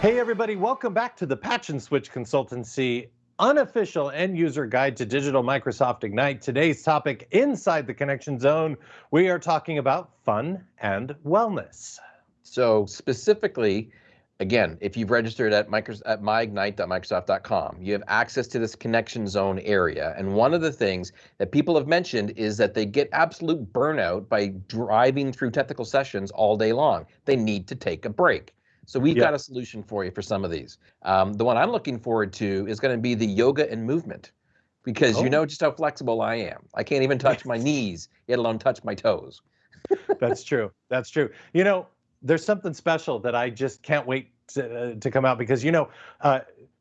Hey, everybody, welcome back to the Patch and Switch Consultancy unofficial end user guide to digital Microsoft Ignite. Today's topic inside the connection zone, we are talking about fun and wellness. So, specifically, again, if you've registered at, at myignite.microsoft.com, you have access to this connection zone area. And one of the things that people have mentioned is that they get absolute burnout by driving through technical sessions all day long. They need to take a break. So we've got a solution for you for some of these. Um, the one I'm looking forward to is going to be the yoga and movement because oh. you know just how flexible I am. I can't even touch my knees, yet alone touch my toes. That's true. That's true. You know, there's something special that I just can't wait to, uh, to come out because, you know, uh,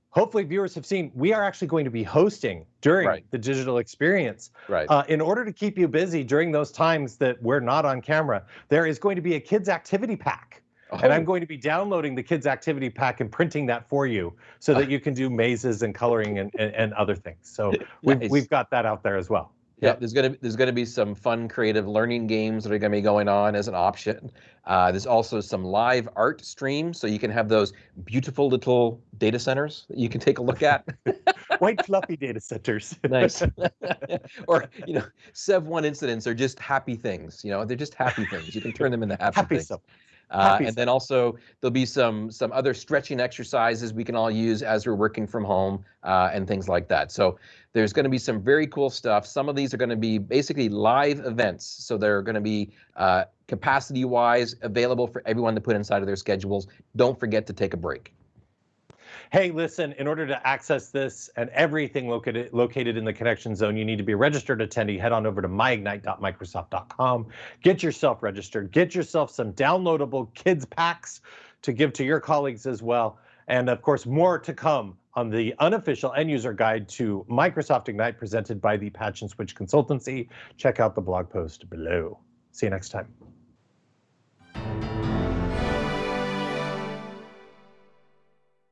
hopefully viewers have seen we are actually going to be hosting during right. the digital experience right uh, in order to keep you busy during those times that we're not on camera there is going to be a kids activity pack Oh. And I'm oh. going to be downloading the kids activity pack and printing that for you so that you can do mazes and coloring and, and, and other things. So we've, nice. we've got that out there as well. Yeah, there's gonna there's gonna be some fun, creative learning games that are gonna be going on as an option. Uh, there's also some live art streams, so you can have those beautiful little data centers that you can take a look at. White fluffy data centers. nice. or you know, Sev one incidents are just happy things. You know, they're just happy things. You can turn them into happy, happy things. Stuff. Uh, and then also there'll be some some other stretching exercises we can all use as we're working from home uh, and things like that. So there's going to be some very cool stuff. Some of these are going to be basically live events, so they're going to be uh, capacity-wise available for everyone to put inside of their schedules. Don't forget to take a break hey, listen, in order to access this and everything located, located in the connection zone, you need to be a registered attendee. Head on over to myignite.microsoft.com. Get yourself registered. Get yourself some downloadable kids packs to give to your colleagues as well. And of course, more to come on the unofficial end user guide to Microsoft Ignite presented by the Patch and Switch Consultancy. Check out the blog post below. See you next time.